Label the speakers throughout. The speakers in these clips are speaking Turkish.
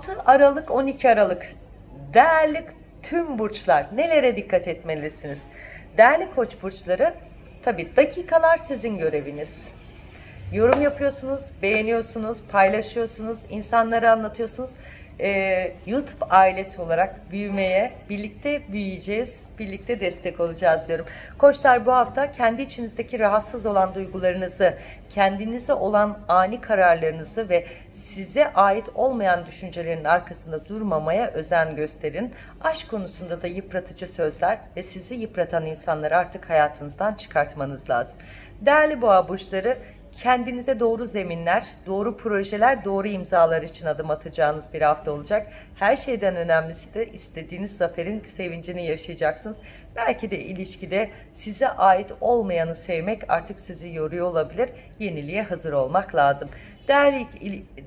Speaker 1: 6 Aralık 12 Aralık değerli tüm burçlar nelere dikkat etmelisiniz? Değerli koç burçları tabi dakikalar sizin göreviniz. Yorum yapıyorsunuz, beğeniyorsunuz, paylaşıyorsunuz, insanlara anlatıyorsunuz. Ee, YouTube ailesi olarak büyümeye, birlikte büyüyeceğiz, birlikte destek olacağız diyorum. Koçlar bu hafta kendi içinizdeki rahatsız olan duygularınızı, kendinize olan ani kararlarınızı ve size ait olmayan düşüncelerin arkasında durmamaya özen gösterin. Aşk konusunda da yıpratıcı sözler ve sizi yıpratan insanları artık hayatınızdan çıkartmanız lazım. Değerli boğa burçları, kendinize doğru zeminler, doğru projeler, doğru imzalar için adım atacağınız bir hafta olacak. Her şeyden önemlisi de istediğiniz zaferin sevincini yaşayacaksınız. Belki de ilişkide size ait olmayanı sevmek artık sizi yoruyor olabilir. Yeniliğe hazır olmak lazım. Değerli,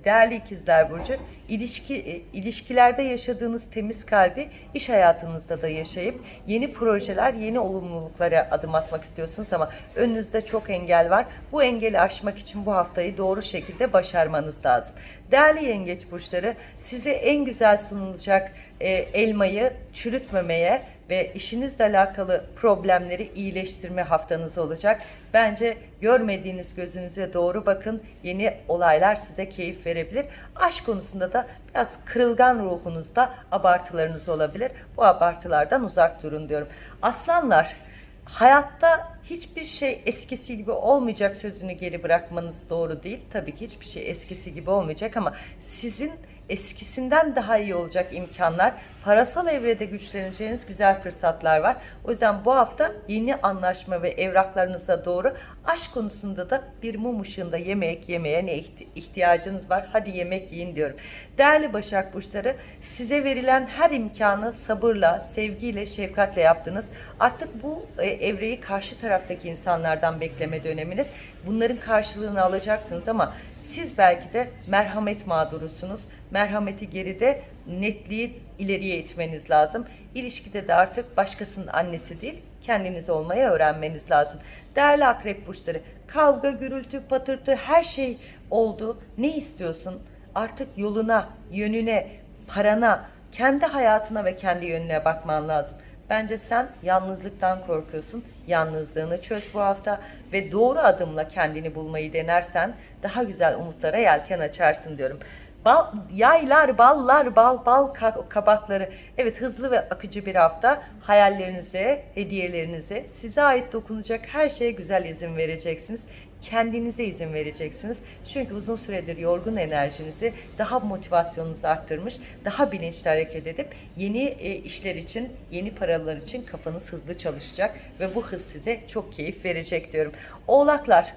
Speaker 1: değerli ikizler Burcu, ilişki, e, ilişkilerde yaşadığınız temiz kalbi iş hayatınızda da yaşayıp yeni projeler, yeni olumluluklara adım atmak istiyorsunuz ama önünüzde çok engel var. Bu engeli aşmak için bu haftayı doğru şekilde başarmanız lazım. Değerli yengeç burçları, size en güzel sunulacak e, elmayı çürütmemeye ve işinizle alakalı problemleri iyileştirme haftanız olacak. Bence görmediğiniz gözünüze doğru bakın. Yeni olaylar size keyif verebilir. Aşk konusunda da biraz kırılgan ruhunuzda abartılarınız olabilir. Bu abartılardan uzak durun diyorum. Aslanlar hayatta hiçbir şey eskisi gibi olmayacak sözünü geri bırakmanız doğru değil. Tabii ki hiçbir şey eskisi gibi olmayacak ama sizin eskisinden daha iyi olacak imkanlar, parasal evrede güçleneceğiniz güzel fırsatlar var. O yüzden bu hafta yeni anlaşma ve evraklarınıza doğru aşk konusunda da bir mum ışığında yemek yemeye ne ihtiyacınız var? Hadi yemek yiyin diyorum. Değerli Başak Burçları size verilen her imkanı sabırla, sevgiyle, şefkatle yaptınız. Artık bu e, evreyi karşı taraftaki insanlardan bekleme döneminiz. Bunların karşılığını alacaksınız ama siz belki de merhamet mağdurusunuz. Merhameti geride, netliği ileriye itmeniz lazım. İlişkide de artık başkasının annesi değil, kendiniz olmaya öğrenmeniz lazım. Değerli akrep burçları, kavga, gürültü, patırtı her şey oldu. Ne istiyorsun? Artık yoluna, yönüne, parana, kendi hayatına ve kendi yönüne bakman lazım. Bence sen yalnızlıktan korkuyorsun. Yalnızlığını çöz bu hafta ve doğru adımla kendini bulmayı denersen daha güzel umutlara yelken açarsın diyorum. Bal, yaylar, ballar, bal, bal kabakları. Evet hızlı ve akıcı bir hafta. Hayallerinize, hediyelerinize, size ait dokunacak her şeye güzel izin vereceksiniz kendinize izin vereceksiniz. Çünkü uzun süredir yorgun enerjinizi daha motivasyonunuzu arttırmış, daha bilinçli hareket edip yeni e, işler için, yeni paralar için kafanız hızlı çalışacak ve bu hız size çok keyif verecek diyorum. Oğlaklar,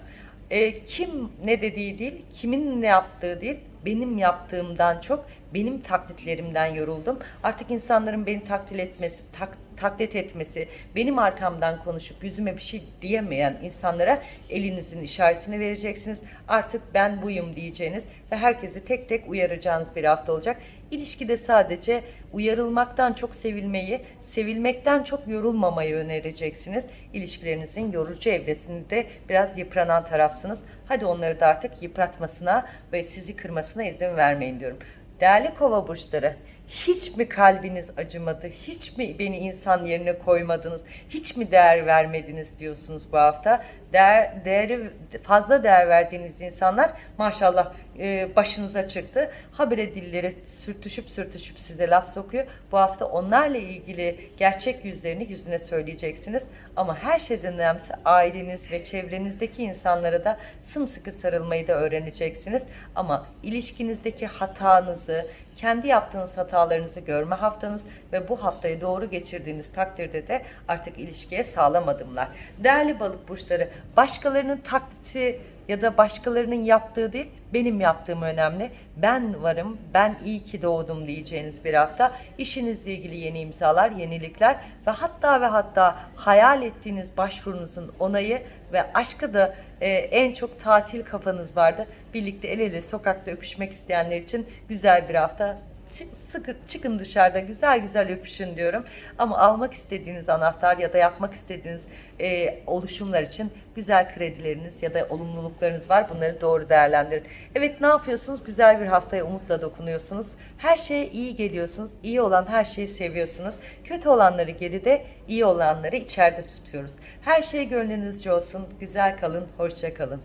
Speaker 1: e, kim ne dediği değil, kimin ne yaptığı değil, benim yaptığımdan çok benim taklitlerimden yoruldum. Artık insanların beni taklit etmesi, tak, taklit etmesi, benim arkamdan konuşup yüzüme bir şey diyemeyen insanlara elinizin işaretini vereceksiniz. Artık ben buyum diyeceğiniz ve herkesi tek tek uyaracağınız bir hafta olacak. İlişkide sadece uyarılmaktan çok sevilmeyi, sevilmekten çok yorulmamayı önereceksiniz. İlişkilerinizin yorucu evresinde biraz yıpranan tarafsınız. Hadi onları da artık yıpratmasına ve sizi kırmasına izin vermeyin diyorum. Değerli kova burçları, hiç mi kalbiniz acımadı? Hiç mi beni insan yerine koymadınız? Hiç mi değer vermediniz diyorsunuz bu hafta? Değer, değeri fazla değer verdiğiniz insanlar maşallah e, başınıza çıktı. Habire dilleri sürtüşüp sürtüşüp size laf sokuyor. Bu hafta onlarla ilgili gerçek yüzlerini yüzüne söyleyeceksiniz. Ama her şeyden önemlisi aileniz ve çevrenizdeki insanlara da sımsıkı sarılmayı da öğreneceksiniz. Ama ilişkinizdeki hatanızı, kendi yaptığınız hatalarınızı görme haftanız ve bu haftayı doğru geçirdiğiniz takdirde de artık ilişkiye sağlam adımlar. Değerli balık burçları, başkalarının taklidi ya da başkalarının yaptığı değil, benim yaptığım önemli. Ben varım, ben iyi ki doğdum diyeceğiniz bir hafta. İşinizle ilgili yeni imzalar, yenilikler ve hatta ve hatta hayal ettiğiniz başvurunuzun onayı ve aşkı da e, en çok tatil kafanız vardı. Birlikte el ele sokakta öpüşmek isteyenler için güzel bir hafta sıkı, çıkın dışarıda güzel güzel öpüşün diyorum. Ama almak istediğiniz anahtar ya da yapmak istediğiniz e, oluşumlar için güzel kredileriniz ya da olumluluklarınız var. Bunları doğru değerlendirin. Evet ne yapıyorsunuz? Güzel bir haftaya umutla dokunuyorsunuz. Her şeye iyi geliyorsunuz. İyi olan her şeyi seviyorsunuz. Kötü olanları geride, iyi olanları içeride tutuyoruz. Her şey gönlünüzce olsun. Güzel kalın, hoşça kalın.